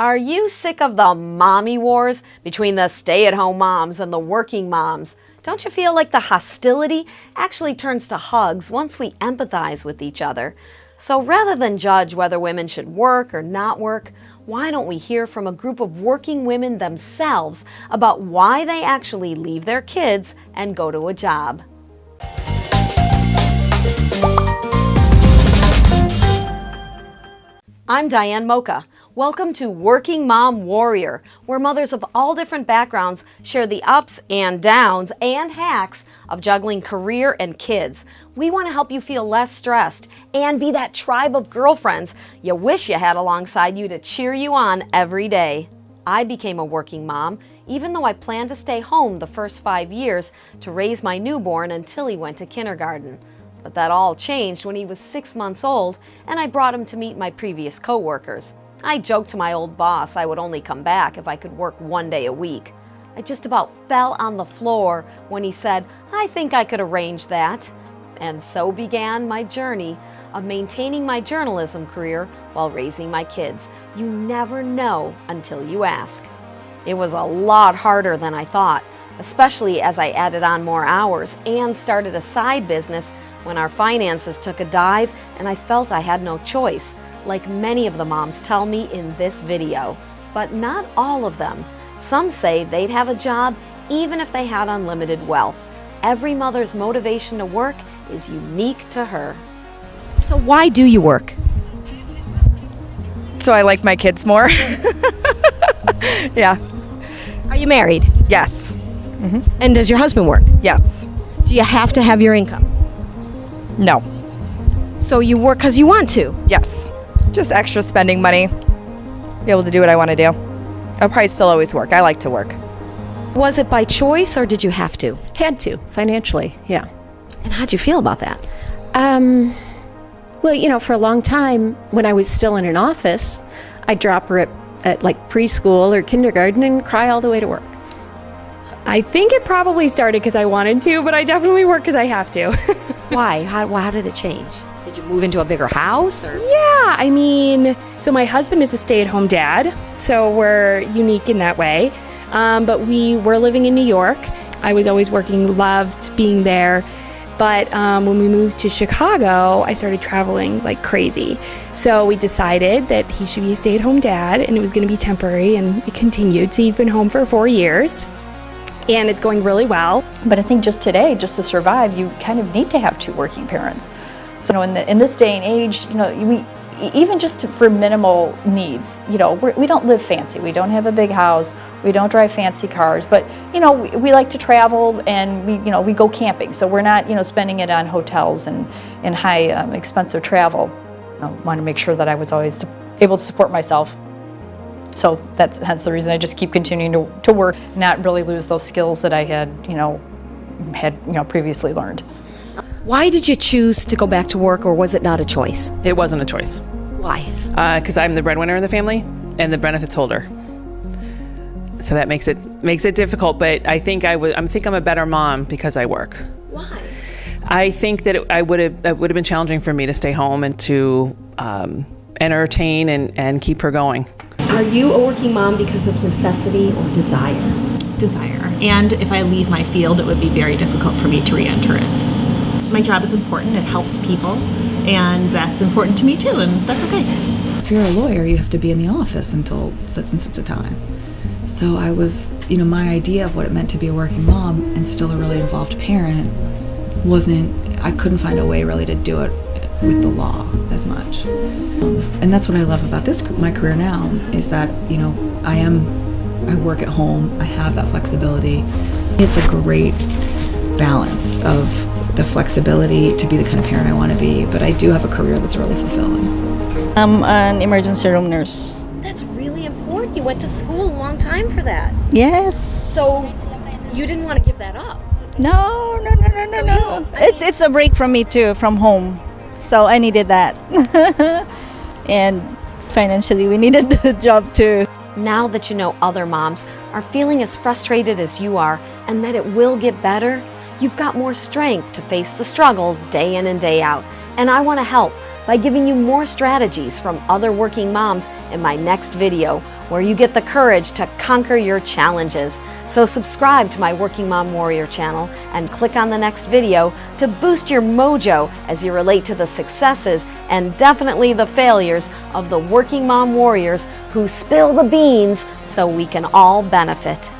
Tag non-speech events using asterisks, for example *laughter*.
Are you sick of the mommy wars between the stay-at-home moms and the working moms? Don't you feel like the hostility actually turns to hugs once we empathize with each other? So rather than judge whether women should work or not work, why don't we hear from a group of working women themselves about why they actually leave their kids and go to a job? I'm Diane Mocha. Welcome to Working Mom Warrior, where mothers of all different backgrounds share the ups and downs and hacks of juggling career and kids. We want to help you feel less stressed and be that tribe of girlfriends you wish you had alongside you to cheer you on every day. I became a working mom, even though I planned to stay home the first five years to raise my newborn until he went to kindergarten. But that all changed when he was six months old and I brought him to meet my previous coworkers. I joked to my old boss I would only come back if I could work one day a week. I just about fell on the floor when he said, I think I could arrange that. And so began my journey of maintaining my journalism career while raising my kids. You never know until you ask. It was a lot harder than I thought, especially as I added on more hours and started a side business when our finances took a dive and I felt I had no choice, like many of the moms tell me in this video. But not all of them. Some say they'd have a job even if they had unlimited wealth. Every mother's motivation to work is unique to her. So why do you work? So I like my kids more. *laughs* yeah. Are you married? Yes. Mm-hmm. And does your husband work? Yes. Do you have to have your income? No. So you work because you want to? Yes. Just extra spending money. Be able to do what I want to do. I'll probably still always work. I like to work. Was it by choice or did you have to? Had to financially, yeah. And how'd you feel about that? Um, well, you know, for a long time when I was still in an office, I'd drop her at, at like preschool or kindergarten and cry all the way to work. I think it probably started because I wanted to, but I definitely work because I have to. *laughs* Why? How, how did it change? Did you move into a bigger house or? yeah, I mean, so my husband is a stay at home dad, so we're unique in that way. Um, but we were living in New York. I was always working, loved being there. But um, when we moved to Chicago, I started traveling like crazy. So we decided that he should be a stay at home dad and it was going to be temporary, and it continued. So he's been home for four years and it's going really well. But I think just today, just to survive, you kind of need to have two working parents. So you know, in, the, in this day and age, you know, we even just to, for minimal needs, you know, we're, we don't live fancy. We don't have a big house. We don't drive fancy cars. But you know, we, we like to travel and we, you know, we go camping. So we're not, you know, spending it on hotels and and high um, expensive travel. I want to make sure that I was always able to support myself. So that's hence the reason I just keep continuing to, to work, not really lose those skills that I had, you know, had you know previously learned. Why did you choose to go back to work or was it not a choice? It wasn't a choice Why? because I'm the breadwinner in the family and the benefits holder. So that makes it makes it difficult. But I think I would. I think I'm a better mom because I work. Why? I think that it, I would have it would have been challenging for me to stay home and to um, entertain and, and keep her going. Are you a working mom because of necessity or desire? desire. And if I leave my field, it would be very difficult for me to re enter it. My job is important, it helps people, and that's important to me too, and that's okay. If you're a lawyer, you have to be in the office until such and such a time. So I was, you know, my idea of what it meant to be a working mom and still a really involved parent wasn't, I couldn't find a way really to do it with the law as much. Um, and that's what I love about this, my career now, is that, you know, I am, I work at home, I have that flexibility. It's a great balance of the flexibility to be the kind of parent I want to be, but I do have a career that's really fulfilling. I'm an emergency room nurse. That's really important. You went to school a long time for that. Yes. So you didn't want to give that up. no, no, no, no, no, So you no. don't- I It's it's a break from me too, from home. So I needed that, *laughs* and financially we needed the job too. Now that you know other moms are feeling as frustrated as you are and that it will get better, you've got more strength to face the struggle day in and day out. And I want to help. By giving you more strategies from other working moms in my next video, where you get the courage to conquer your challenges. So subscribe to my Working Mom Warrior channel and click on the next video to boost your mojo as you relate to the successes and definitely the failures of the working mom warriors who spill the beans so we can all benefit.